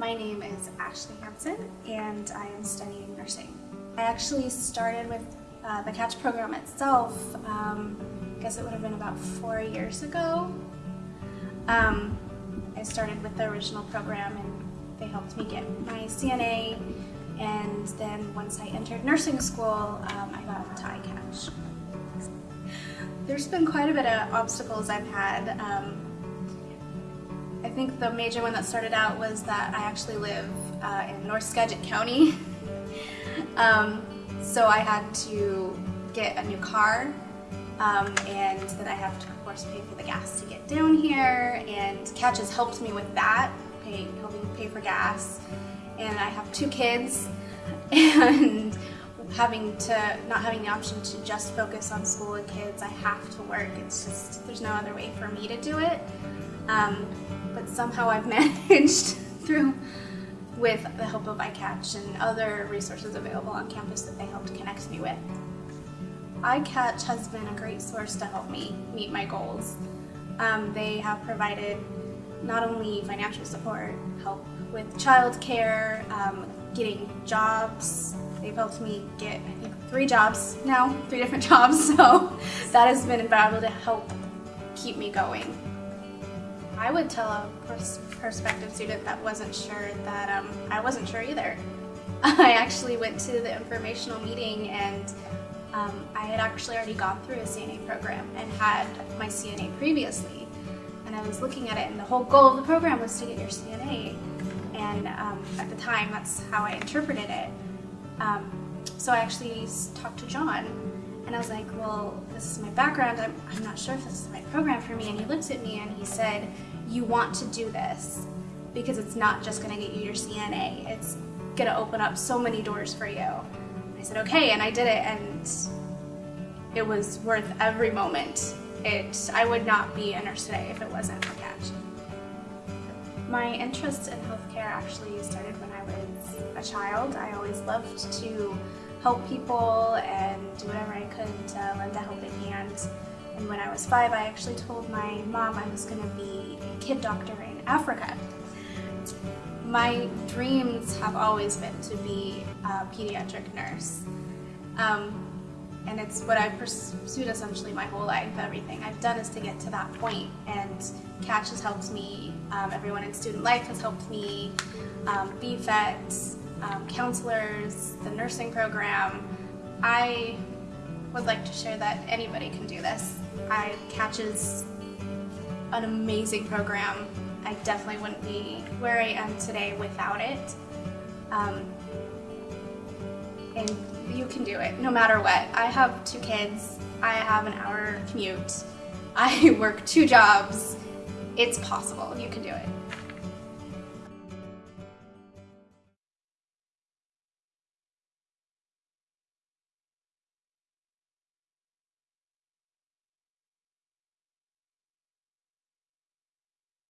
My name is Ashley Hansen and I am studying nursing. I actually started with uh, the CATCH program itself, um, I guess it would have been about four years ago. Um, I started with the original program and they helped me get my CNA and then once I entered nursing school, um, I got into iCatch. There's been quite a bit of obstacles I've had. Think the major one that started out was that I actually live uh, in North Skagit County. um, so I had to get a new car um, and then I have to of course pay for the gas to get down here and CATCH has helped me with that, pay, helping pay for gas. And I have two kids and having to, not having the option to just focus on school and kids, I have to work. It's just, there's no other way for me to do it. Um, but somehow I've managed through with the help of iCatch and other resources available on campus that they helped connect me with. iCatch has been a great source to help me meet my goals. Um, they have provided not only financial support, help with childcare, um, getting jobs. They've helped me get, I think, three jobs now, three different jobs, so that has been invaluable to help keep me going. I would tell a pers prospective student that wasn't sure that um, I wasn't sure either. I actually went to the informational meeting and um, I had actually already gone through a CNA program and had my CNA previously. And I was looking at it and the whole goal of the program was to get your CNA. And um, at the time, that's how I interpreted it. Um, so I actually talked to John and I was like, well, this is my background. I'm, I'm not sure if this is right program for me. And he looked at me and he said, you want to do this because it's not just going to get you your CNA. It's going to open up so many doors for you. I said, okay, and I did it, and it was worth every moment. It, I would not be a nurse today if it wasn't for CATCH. My interest in healthcare actually started when I was a child. I always loved to help people and do whatever I could to lend a helping hand. And when I was five, I actually told my mom I was going to be a kid doctor in Africa. My dreams have always been to be a pediatric nurse. Um, and it's what I've pursued essentially my whole life. Everything I've done is to get to that point, and CATCH has helped me. Um, everyone in student life has helped me. Um, BFET, um, counselors, the nursing program. I would like to share that anybody can do this. I Catch is an amazing program. I definitely wouldn't be where I am today without it. Um, and you can do it no matter what. I have two kids. I have an hour commute. I work two jobs. It's possible. You can do it.